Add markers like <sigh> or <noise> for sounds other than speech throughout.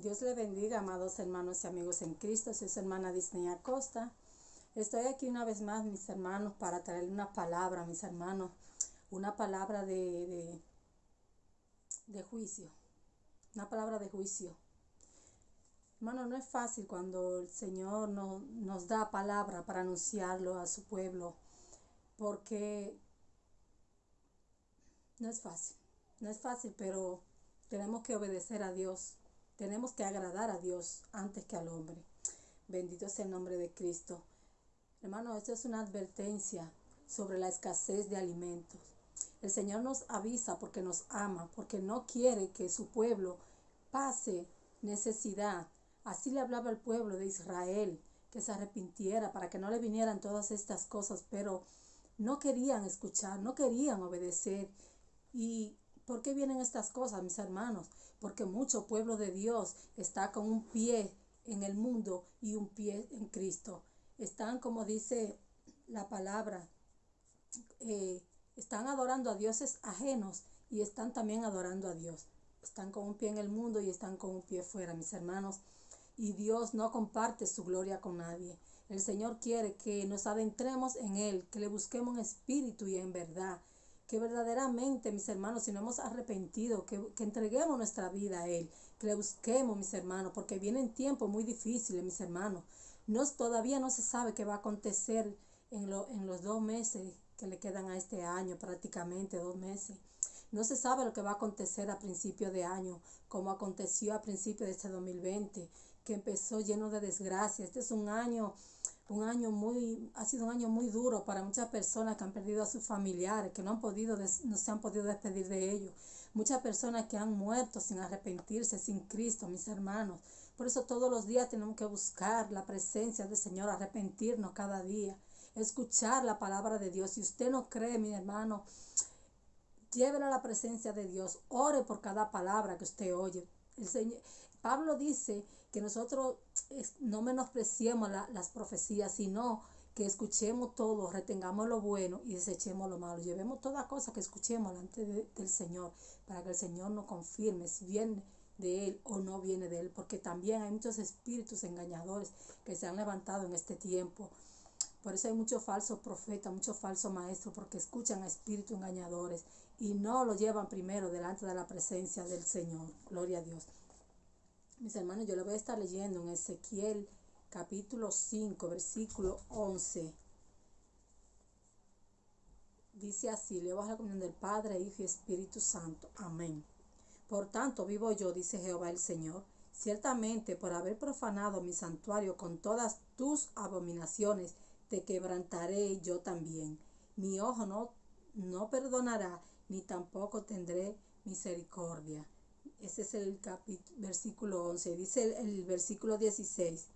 Dios le bendiga, amados hermanos y amigos en Cristo. Soy su hermana Disney Acosta. Estoy aquí una vez más, mis hermanos, para traerle una palabra, mis hermanos, una palabra de, de, juicio, una palabra de juicio. Hermano, no es fácil cuando el Señor nos da palabra para anunciarlo a su pueblo, porque no es fácil, no es fácil, pero tenemos que obedecer a Dios tenemos que agradar a Dios antes que al hombre. Bendito sea el nombre de Cristo. Hermano, esto es una advertencia sobre la escasez de alimentos. El Señor nos avisa porque nos ama, porque no quiere que su pueblo pase necesidad. Así le hablaba al pueblo de Israel, que se arrepintiera para que no le vinieran todas estas cosas, pero no querían escuchar, no querían obedecer. ¿Y por qué vienen estas cosas, mis hermanos? porque mucho pueblo de Dios está con un pie en el mundo y un pie en Cristo. Están, como dice la palabra, eh, están adorando a dioses ajenos y están también adorando a Dios. Están con un pie en el mundo y están con un pie fuera, mis hermanos. Y Dios no comparte su gloria con nadie. El Señor quiere que nos adentremos en Él, que le busquemos en espíritu y en verdad, que verdaderamente, mis hermanos, si no hemos arrepentido, que, entreguemos nuestra vida a Él, que le busquemos, mis hermanos, porque vienen tiempos muy difíciles, mis hermanos. No, todavía no se sabe qué va a acontecer en, lo, en los dos meses que le quedan a este año, prácticamente dos meses. No se sabe lo que va a acontecer a principio de año, como aconteció a principio de este 2020, que empezó lleno de desgracia. Este es un año un año muy, ha sido un año muy duro para muchas personas que han perdido a sus familiares, que no han podido, no se han podido despedir de ellos. Muchas personas que han muerto sin arrepentirse, sin Cristo, mis hermanos. Por eso todos los días tenemos que buscar la presencia del Señor, arrepentirnos cada día, escuchar la palabra de Dios. Si usted no cree, mi hermano, llévela a la presencia de Dios, ore por cada palabra que usted oye. El Señor, Pablo dice que nosotros no menospreciemos las profecías, sino que escuchemos todo, retengamos lo bueno y desechemos lo malo. Llevemos toda cosa que escuchemos delante del Señor para que el Señor nos confirme si viene de Él o no viene de Él, porque también hay muchos espíritus engañadores que se han levantado en este tiempo. Por eso hay muchos falsos profetas, muchos falsos maestros, porque escuchan a espíritus engañadores y no lo llevan primero delante de la presencia del Señor. Gloria a Dios. Mis hermanos, yo lo voy a estar leyendo en Ezequiel capítulo 5, versículo 11. Dice así, le a la comunión del Padre, Hijo y Espíritu Santo. Amén. Por tanto, vivo yo, dice Jehová el Señor, ciertamente por haber profanado mi santuario con todas tus abominaciones, te quebrantaré yo también. Mi ojo no, no perdonará, ni tampoco tendré misericordia. Ese es el versículo 11. Dice el, versículo 16.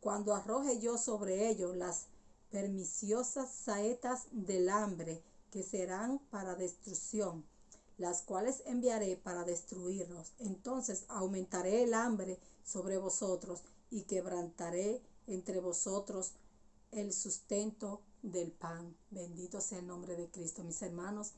Cuando arroje yo sobre ellos las perniciosas saetas del hambre que serán para destrucción, las cuales enviaré para destruirlos. Entonces aumentaré el hambre sobre vosotros y quebrantaré entre vosotros el sustento del pan. Bendito sea el nombre de Cristo, mis hermanos.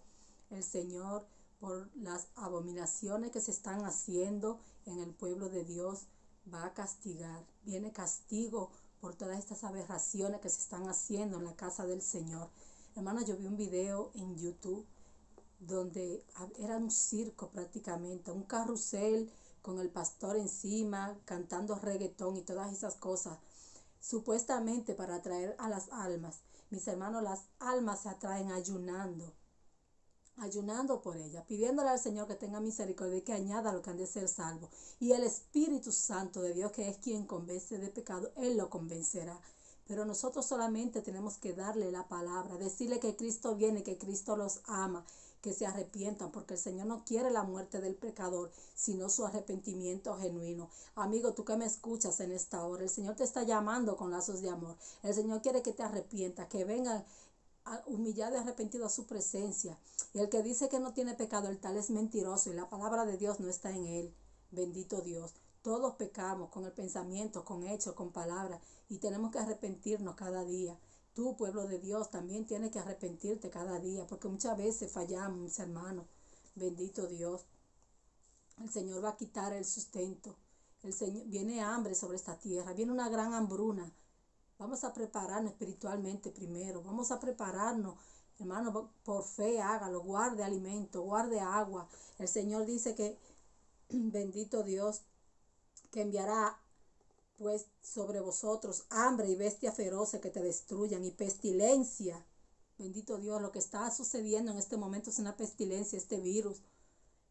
El Señor por las abominaciones que se están haciendo en el pueblo de Dios, va a castigar. Viene castigo por todas estas aberraciones que se están haciendo en la casa del Señor. Hermana, yo vi un video en YouTube donde era un circo prácticamente, un carrusel con el pastor encima, cantando reggaetón y todas esas cosas, supuestamente para atraer a las almas. Mis hermanos, las almas se atraen ayunando ayunando por ella, pidiéndole al Señor que tenga misericordia y que añada lo que han de ser salvo. Y el Espíritu Santo de Dios, que es quien convence de pecado, Él lo convencerá. Pero nosotros solamente tenemos que darle la palabra, decirle que Cristo viene, que Cristo los ama, que se arrepientan, porque el Señor no quiere la muerte del pecador, sino su arrepentimiento genuino. Amigo, tú que me escuchas en esta hora, el Señor te está llamando con lazos de amor. El Señor quiere que te arrepientas, que vengan humillado y arrepentido a su presencia. Y el que dice que no tiene pecado, el tal es mentiroso y la palabra de Dios no está en él. Bendito Dios. Todos pecamos con el pensamiento, con hecho, con palabra y tenemos que arrepentirnos cada día. Tú, pueblo de Dios, también tienes que arrepentirte cada día porque muchas veces fallamos, mis hermanos. Bendito Dios. El Señor va a quitar el sustento. El Señor, viene hambre sobre esta tierra, viene una gran hambruna. Vamos a prepararnos espiritualmente primero. Vamos a prepararnos, hermano, por fe hágalo, guarde alimento, guarde agua. El Señor dice que, <clears throat> bendito Dios, que enviará pues sobre vosotros hambre y bestia feroces que te destruyan y pestilencia. Bendito Dios, lo que está sucediendo en este momento es una pestilencia, este virus.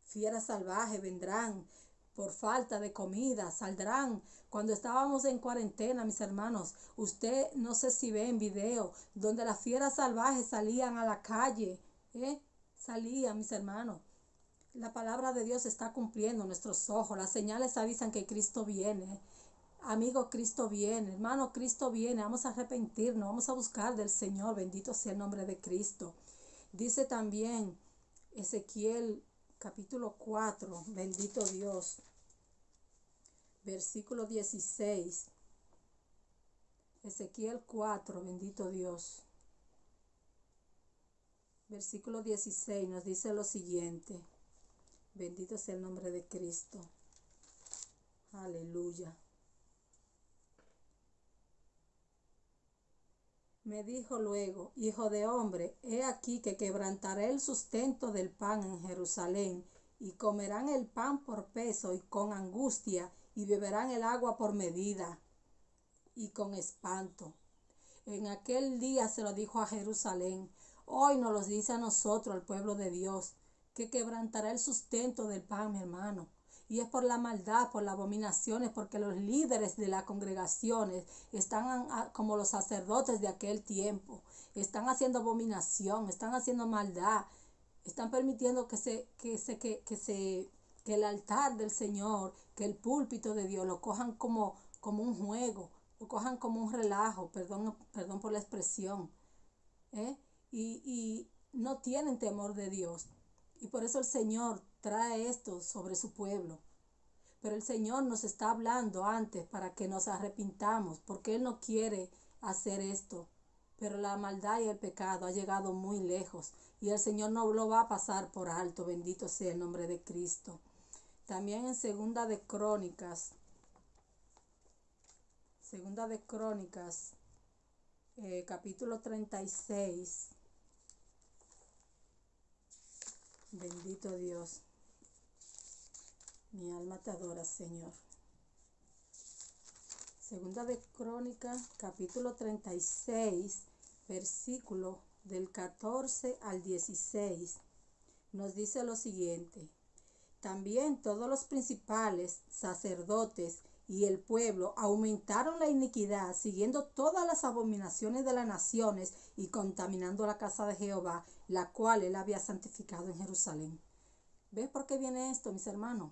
Fieras salvajes vendrán, por falta de comida, saldrán. Cuando estábamos en cuarentena, mis hermanos, usted no sé si ve en video, donde las fieras salvajes salían a la calle, ¿eh? Salían, mis hermanos. La palabra de Dios está cumpliendo nuestros ojos. Las señales avisan que Cristo viene. Amigo, Cristo viene. Hermano, Cristo viene. Vamos a arrepentirnos. Vamos a buscar del Señor. Bendito sea el nombre de Cristo. Dice también Ezequiel capítulo 4. Bendito Dios versículo 16. Ezequiel 4, bendito Dios. Versículo 16 nos dice lo siguiente. Bendito sea el nombre de Cristo. Aleluya. Me dijo luego, Hijo de hombre, he aquí que quebrantaré el sustento del pan en Jerusalén, y comerán el pan por peso y con angustia, y beberán el agua por medida y con espanto. En aquel día se lo dijo a Jerusalén. Hoy nos lo dice a nosotros, al pueblo de Dios, que quebrantará el sustento del pan, mi hermano. Y es por la maldad, por las abominaciones, porque los líderes de las congregaciones están como los sacerdotes de aquel tiempo. Están haciendo abominación, están haciendo maldad, están permitiendo que se, que se, que, que se que el altar del Señor, que el púlpito de Dios lo cojan como, como un juego, lo cojan como un relajo, perdón, perdón por la expresión, ¿eh? y, y no tienen temor de Dios. Y por eso el Señor trae esto sobre su pueblo. Pero el Señor nos está hablando antes para que nos arrepintamos, porque Él no quiere hacer esto. Pero la maldad y el pecado ha llegado muy lejos y el Señor no lo va a pasar por alto. Bendito sea el nombre de Cristo. También en Segunda de Crónicas, Segunda de Crónicas, eh, capítulo 36. Bendito Dios. Mi alma te adora, Señor. Segunda de Crónicas, capítulo 36, versículo del 14 al 16. Nos dice lo siguiente. También todos los principales sacerdotes y el pueblo aumentaron la iniquidad, siguiendo todas las abominaciones de las naciones y contaminando la casa de Jehová, la cual él había santificado en Jerusalén. ¿Ves por qué viene esto, mis hermanos?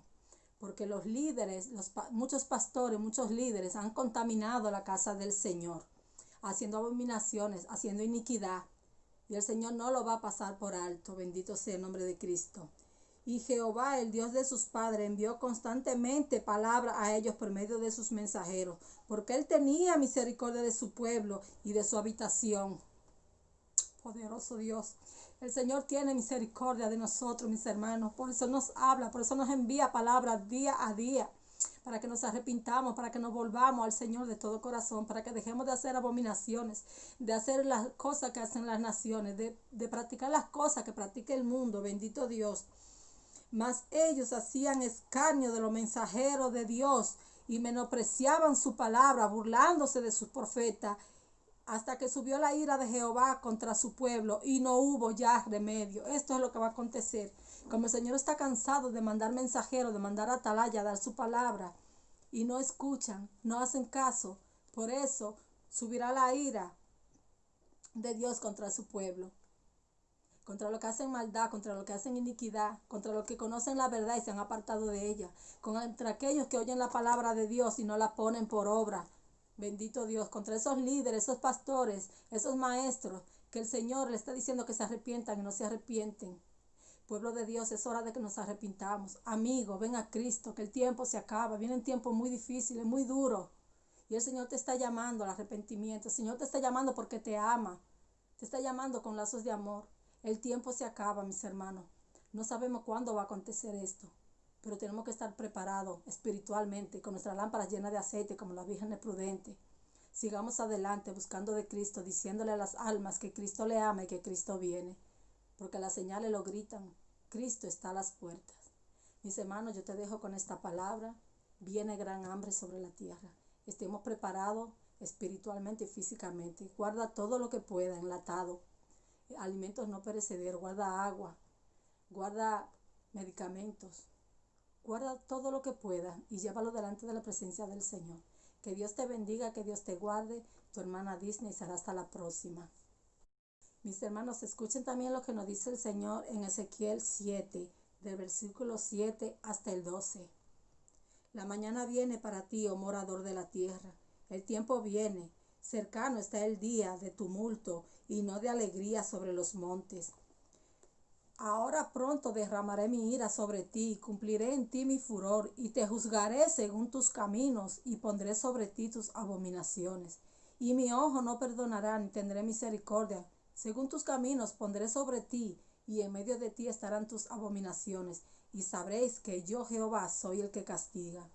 Porque los líderes, los, muchos pastores, muchos líderes han contaminado la casa del Señor, haciendo abominaciones, haciendo iniquidad. Y el Señor no lo va a pasar por alto. Bendito sea el nombre de Cristo. Y Jehová, el Dios de sus padres, envió constantemente palabra a ellos por medio de sus mensajeros, porque él tenía misericordia de su pueblo y de su habitación. Poderoso Dios. El Señor tiene misericordia de nosotros, mis hermanos. Por eso nos habla, por eso nos envía palabras día a día para que nos arrepintamos, para que nos volvamos al Señor de todo corazón, para que dejemos de hacer abominaciones, de hacer las cosas que hacen las naciones, de, de practicar las cosas que practica el mundo. Bendito Dios. Mas ellos hacían escarnio de los mensajeros de Dios y menospreciaban su palabra, burlándose de sus profetas, hasta que subió la ira de Jehová contra su pueblo y no hubo ya remedio. Esto es lo que va a acontecer. Como el Señor está cansado de mandar mensajeros, de mandar atalaya, dar su palabra, y no escuchan, no hacen caso, por eso subirá la ira de Dios contra su pueblo contra lo que hacen maldad, contra lo que hacen iniquidad, contra los que conocen la verdad y se han apartado de ella, contra aquellos que oyen la palabra de Dios y no la ponen por obra. Bendito Dios, contra esos líderes, esos pastores, esos maestros, que el Señor le está diciendo que se arrepientan y no se arrepienten. Pueblo de Dios, es hora de que nos arrepintamos. Amigo, ven a Cristo, que el tiempo se acaba. Vienen tiempos muy difíciles, muy duros. Y el Señor te está llamando al arrepentimiento. El Señor te está llamando porque te ama. Te está llamando con lazos de amor. El tiempo se acaba, mis hermanos. No sabemos cuándo va a acontecer esto. pero tenemos que estar preparados espiritualmente, con nuestra lámpara llena de aceite, como la Virgen Prudente. Sigamos adelante buscando de Cristo, diciéndole a las almas que Cristo le ama y que Cristo viene, porque las señales lo gritan, Cristo está a las puertas. Mis hermanos, yo te dejo con esta palabra, viene gran hambre sobre la tierra. Estemos preparados espiritualmente y físicamente. Guarda todo lo que pueda enlatado, alimentos no perecederos, guarda agua, guarda medicamentos, Guarda todo lo que pueda y llévalo delante de la presencia del Señor. Que Dios te bendiga, que Dios te guarde. Tu hermana Disney será hasta la próxima. Mis hermanos, escuchen también lo que nos dice el Señor en Ezequiel 7, del versículo 7 hasta el 12. La mañana viene para ti, oh morador de la tierra. El tiempo viene. Cercano está el día de tumulto y no de alegría sobre los montes Ahora pronto derramaré mi ira sobre ti, cumpliré en ti mi furor, y te juzgaré según tus caminos, y pondré sobre ti tus abominaciones. Y mi ojo no perdonará, ni tendré misericordia. Según tus caminos pondré sobre ti, y en medio de ti estarán tus abominaciones, y sabréis que yo Jehová soy el que castiga.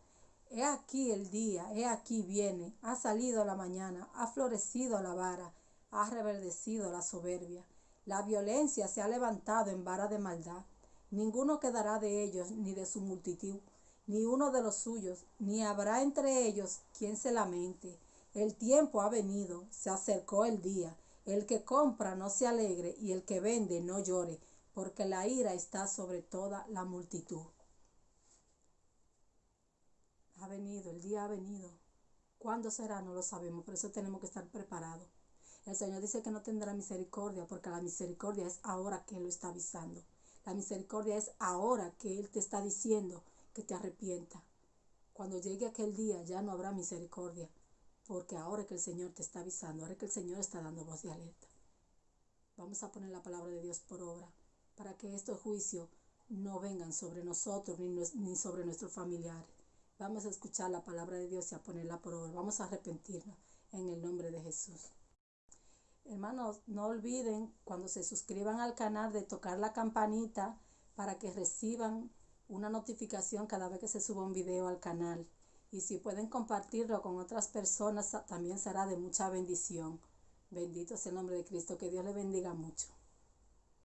He aquí el día, he aquí viene, ha salido la mañana, ha florecido la vara, ha reverdecido la soberbia. La violencia se ha levantado en vara de maldad. Ninguno quedará de ellos ni de su multitud, ni uno de los suyos, ni habrá entre ellos quien se lamente. El tiempo ha venido, se acercó el día. El que compra no se alegre y el que vende no llore, porque la ira está sobre toda la multitud. Ha venido, el día ha venido. ¿Cuándo será? No lo sabemos, por eso tenemos que estar preparados. El Señor dice que no tendrá misericordia porque la misericordia es ahora que Él lo está avisando. La misericordia es ahora que Él te está diciendo que te arrepienta. Cuando llegue aquel día ya no habrá misericordia porque ahora que el Señor te está avisando, ahora que el Señor está dando voz de alerta. Vamos a poner la palabra de Dios por obra para que estos juicios no vengan sobre nosotros ni, ni sobre nuestros familiares. Vamos a escuchar la palabra de Dios y a ponerla por obra. Vamos a arrepentirnos en el nombre de Jesús. Hermanos, no olviden cuando se suscriban al canal de tocar la campanita para que reciban una notificación cada vez que se suba un video al canal. Y si pueden compartirlo con otras personas, también será de mucha bendición. Bendito sea el nombre de Cristo. Que Dios le bendiga mucho.